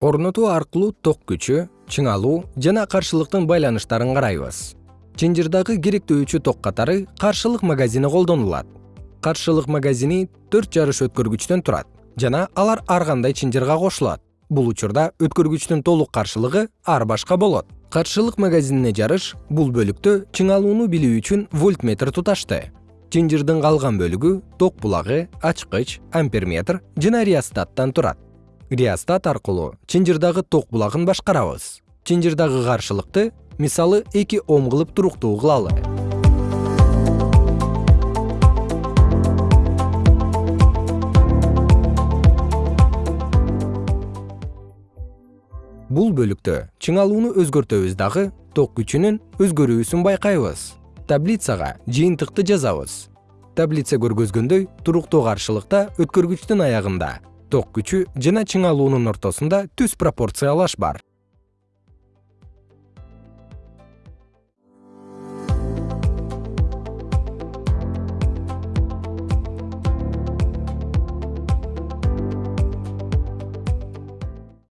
орнотуу аркылуу ток күчү чыңалуу жана каршылыктын байланыштарын карайбыз. Чынжырдагы керектөөчү ток катары каршылык магазини колдонулат. Каршылык магазини төрт жарыш өткөргүчтөн турат жана алар ар кандай чынжырга кошулат. Бул учурда өткөргүчтүн толук каршылыгы ар башка болот. Каршылык магазинине жарыш бул бөлүктө чыңалууну билүү үчүн вольтметр туташты. Чынжырдын калган бөлүгү ток булагы ачкыч амперметр жана реостаттан турат реостат аркылуу чынжырдагы ток булагын башкарабыз. Чынжырдагы каршылыкты мисалы эки ом кылып туруктуу кылалы. Бул бөлүктө чыңалууну өзгөртөбүз дагы ток күчүнүн өзгөрүүсүн байкайбыз. Таблицага жыйынтыкты жазабыз. Таблица көргөзгөндөй туруктуу каршылыкта өткөргүчтүн аягында ток күчү жана чыңалуунун ортосунда түз пропорциялаш бар